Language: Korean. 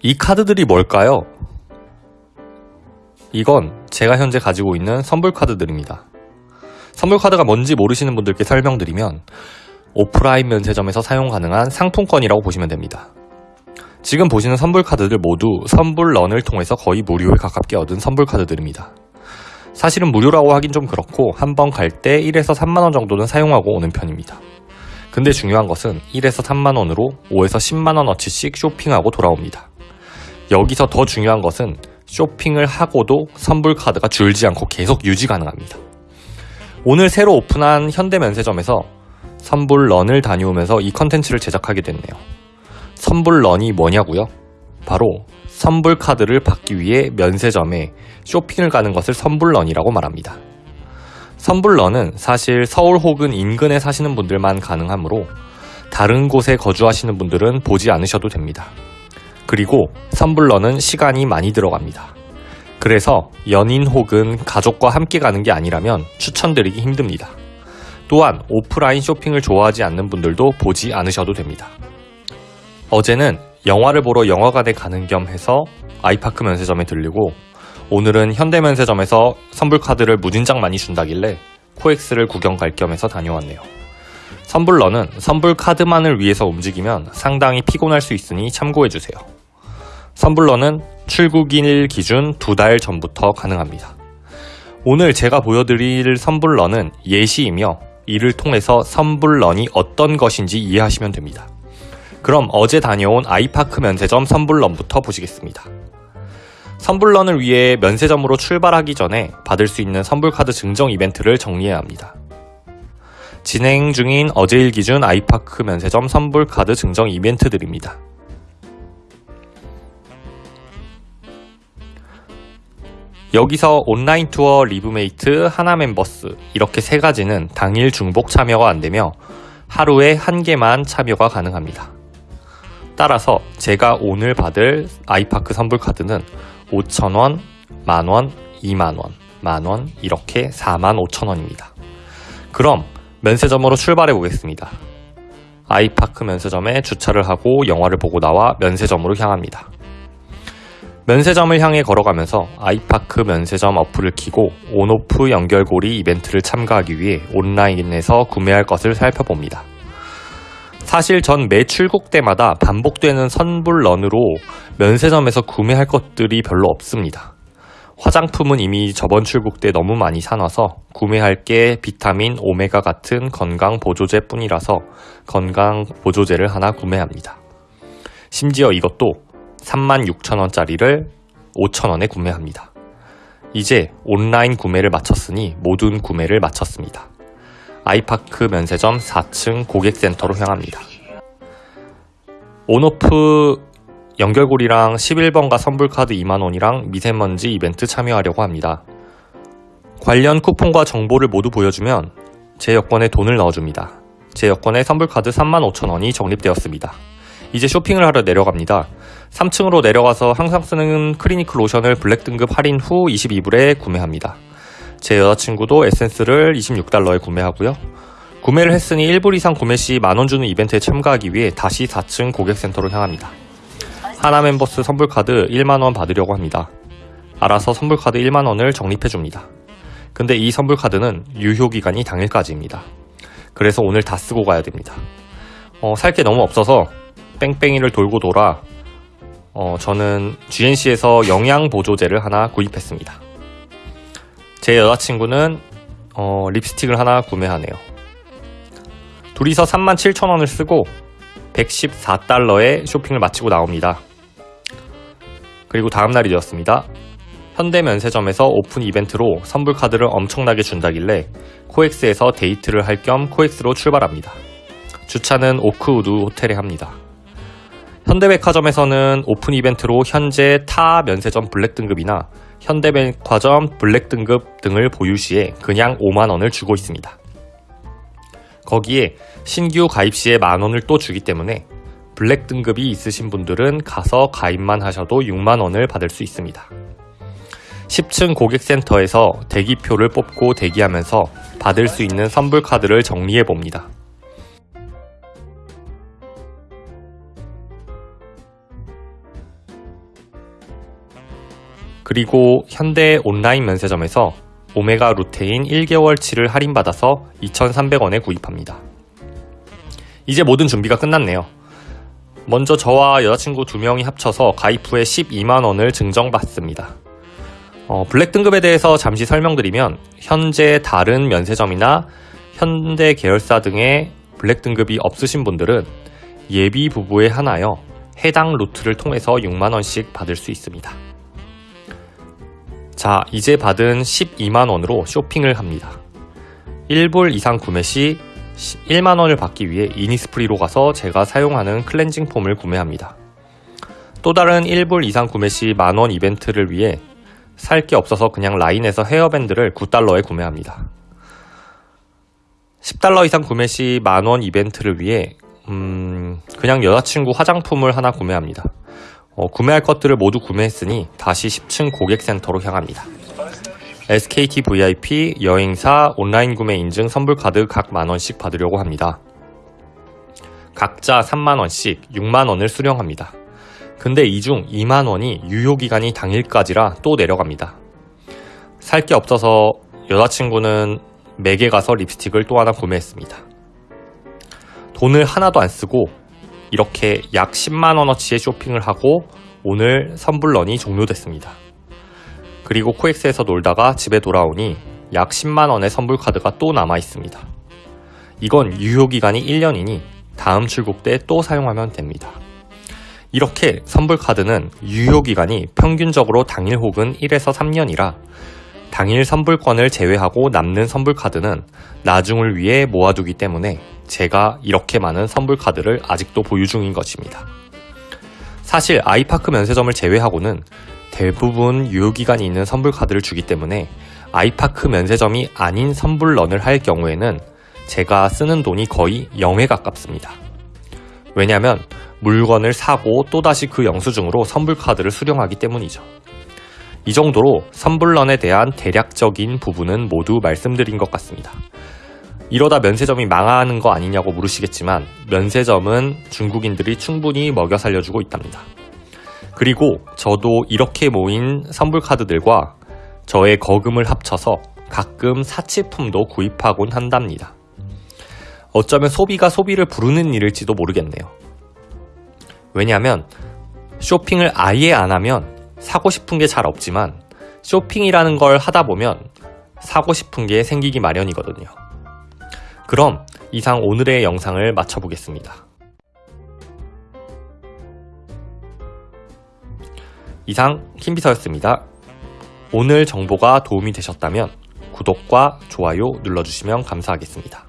이 카드들이 뭘까요? 이건 제가 현재 가지고 있는 선불 카드들입니다. 선불 카드가 뭔지 모르시는 분들께 설명드리면 오프라인 면세점에서 사용 가능한 상품권이라고 보시면 됩니다. 지금 보시는 선불 카드들 모두 선불런을 통해서 거의 무료에 가깝게 얻은 선불 카드들입니다. 사실은 무료라고 하긴 좀 그렇고 한 번 갈 때 1에서 3만원 정도는 사용하고 오는 편입니다. 근데 중요한 것은 1에서 3만원으로 5에서 10만원어치씩 쇼핑하고 돌아옵니다. 여기서 더 중요한 것은 쇼핑을 하고도 선불 카드가 줄지 않고 계속 유지 가능합니다. 오늘 새로 오픈한 현대면세점에서 선불런을 다녀오면서 이 컨텐츠를 제작하게 됐네요. 선불런이 뭐냐고요? 바로 선불 카드를 받기 위해 면세점에 쇼핑을 가는 것을 선불런이라고 말합니다. 선불런은 사실 서울 혹은 인근에 사시는 분들만 가능하므로 다른 곳에 거주하시는 분들은 보지 않으셔도 됩니다. 그리고 선불런은 시간이 많이 들어갑니다. 그래서 연인 혹은 가족과 함께 가는 게 아니라면 추천드리기 힘듭니다. 또한 오프라인 쇼핑을 좋아하지 않는 분들도 보지 않으셔도 됩니다. 어제는 영화를 보러 영화관에 가는 겸 해서 아이파크 면세점에 들리고 오늘은 현대 면세점에서 선불카드를 무진장 많이 준다길래 코엑스를 구경 갈 겸 해서 다녀왔네요. 선불러는 선불카드만을 위해서 움직이면 상당히 피곤할 수 있으니 참고해주세요. 선불러는 출국일 기준 두 달 전부터 가능합니다. 오늘 제가 보여드릴 선불러는 예시이며 이를 통해서 선불런이 어떤 것인지 이해하시면 됩니다. 그럼 어제 다녀온 아이파크 면세점 선불런부터 보시겠습니다. 선불run을 위해 면세점으로 출발하기 전에 받을 수 있는 선불카드 증정 이벤트를 정리해야 합니다. 진행 중인 어제일 기준 아이파크 면세점 선불카드 증정 이벤트들입니다. 여기서 온라인 투어 리브메이트 하나 멤버스 이렇게 세 가지는 당일 중복 참여가 안되며 하루에 한 개만 참여가 가능합니다. 따라서 제가 오늘 받을 아이파크 선불 카드는 5천원, 만원, 2만원, 만원 이렇게 4만 5천원입니다. 그럼 면세점으로 출발해 보겠습니다. 아이파크 면세점에 주차를 하고 영화를 보고 나와 면세점으로 향합니다. 면세점을 향해 걸어가면서 아이파크 면세점 어플을 키고 온오프 연결고리 이벤트를 참가하기 위해 온라인에서 구매할 것을 살펴봅니다. 사실 전 매 출국 때마다 반복되는 선불 런으로 면세점에서 구매할 것들이 별로 없습니다. 화장품은 이미 저번 출국 때 너무 많이 사놔서 구매할 게 비타민, 오메가 같은 건강 보조제 뿐이라서 건강 보조제를 하나 구매합니다. 심지어 이것도 36,000원짜리를 5,000원에 구매합니다. 이제 온라인 구매를 마쳤으니 모든 구매를 마쳤습니다. 아이파크 면세점 4층 고객센터로 향합니다. on-off 연결고리랑 11번가 선불카드 2만원이랑 미세먼지 이벤트 참여하려고 합니다. 관련 쿠폰과 정보를 모두 보여주면 제 여권에 돈을 넣어줍니다. 제 여권에 선불카드 35,000원이 적립되었습니다. 이제 쇼핑을 하러 내려갑니다. 3층으로 내려가서 항상 쓰는 클리니크 로션을 블랙 등급 할인 후 22불에 구매합니다. 제 여자친구도 에센스를 26달러에 구매하고요. 구매를 했으니 1불 이상 구매 시 만원 주는 이벤트에 참가하기 위해 다시 4층 고객센터로 향합니다. 하나 멤버스 선불카드 1만원 받으려고 합니다. 알아서 선불카드 1만원을 적립해줍니다. 근데 이 선불카드는 유효기간이 당일까지입니다. 그래서 오늘 다 쓰고 가야 됩니다. 어, 살게 너무 없어서 뺑뺑이를 돌고 돌아 어, 저는 GNC에서 영양보조제를 하나 구입했습니다. 제 여자친구는 어, 립스틱을 하나 구매하네요. 둘이서 37,000원을 쓰고 114달러의 쇼핑을 마치고 나옵니다. 그리고 다음날이 되었습니다. 현대면세점에서 오픈 이벤트로 선불 카드를 엄청나게 준다길래 코엑스에서 데이트를 할 겸 코엑스로 출발합니다. 주차는 오크우드 호텔에 합니다. 현대백화점에서는 오픈 이벤트로 현재 타 면세점 블랙 등급이나 현대백화점 블랙 등급 등을 보유 시에 그냥 5만원을 주고 있습니다. 거기에 신규 가입 시에 만원을 또 주기 때문에 블랙 등급이 있으신 분들은 가서 가입만 하셔도 6만원을 받을 수 있습니다. 10층 고객센터에서 대기표를 뽑고 대기하면서 받을 수 있는 선불 카드를 정리해 봅니다. 그리고 현대 온라인 면세점에서 오메가 루테인 1개월치를 할인받아서 2,300원에 구입합니다. 이제 모든 준비가 끝났네요. 먼저 저와 여자친구 두 명이 합쳐서 가입 후에 12만원을 증정받습니다. 어, 블랙 등급에 대해서 잠시 설명드리면 현재 다른 면세점이나 현대 계열사 등의 블랙 등급이 없으신 분들은 예비 부부에 한하여 해당 루트를 통해서 6만원씩 받을 수 있습니다. 자, 이제 받은 12만원으로 쇼핑을 합니다. 1불 이상 구매 시 1만원을 받기 위해 이니스프리로 가서 제가 사용하는 cleansing foam을 구매합니다. 또 다른 1불 이상 구매 시 만원 이벤트를 위해 살 게 없어서 그냥 라인에서 헤어밴드를 9달러에 구매합니다. 10달러 이상 구매 시 만원 이벤트를 위해 음, 그냥 여자친구 화장품을 하나 구매합니다. 어, 구매할 것들을 모두 구매했으니 다시 10층 고객센터로 향합니다. SKT VIP, 여행사, 온라인 구매 인증 선불 카드 각 만원씩 받으려고 합니다. 각자 3만원씩 6만원을 수령합니다. 근데 이 중 2만원이 유효기간이 당일까지라 또 내려갑니다. 살 게 없어서 여자친구는 맥에 가서 립스틱을 또 하나 구매했습니다. 돈을 하나도 안 쓰고 이렇게 약 10만원어치의 쇼핑을 하고 오늘 선불런이 종료됐습니다. 그리고 코엑스에서 놀다가 집에 돌아오니 약 10만원의 선불카드가 또 남아 있습니다. 이건 유효기간이 1년이니 다음 출국 때 또 사용하면 됩니다. 이렇게 선불카드는 유효기간이 평균적으로 당일 혹은 1에서 3년이라 당일 선불권을 제외하고 남는 선불카드는 나중을 위해 모아두기 때문에 제가 이렇게 많은 선불카드를 아직도 보유 중인 것입니다. 사실 아이파크 면세점을 제외하고는 대부분 유효기간이 있는 선불카드를 주기 때문에 아이파크 면세점이 아닌 선불런을 할 경우에는 제가 쓰는 돈이 거의 0에 가깝습니다. 왜냐하면 물건을 사고 또다시 그 영수증으로 선불카드를 수령하기 때문이죠. 이 정도로 선불런에 대한 대략적인 부분은 모두 말씀드린 것 같습니다. 이러다 면세점이 망하는 거 아니냐고 물으시겠지만 면세점은 중국인들이 충분히 먹여 살려주고 있답니다. 그리고 저도 이렇게 모인 선불카드들과 저의 거금을 합쳐서 가끔 사치품도 구입하곤 한답니다. 어쩌면 소비가 소비를 부르는 일일지도 모르겠네요. 왜냐하면 쇼핑을 아예 안 하면 사고 싶은 게 잘 없지만 쇼핑이라는 걸 하다 보면 사고 싶은 게 생기기 마련이거든요. 그럼 이상 오늘의 영상을 마쳐보겠습니다. 이상 킴비서였습니다. 오늘 정보가 도움이 되셨다면 구독과 좋아요 눌러주시면 감사하겠습니다.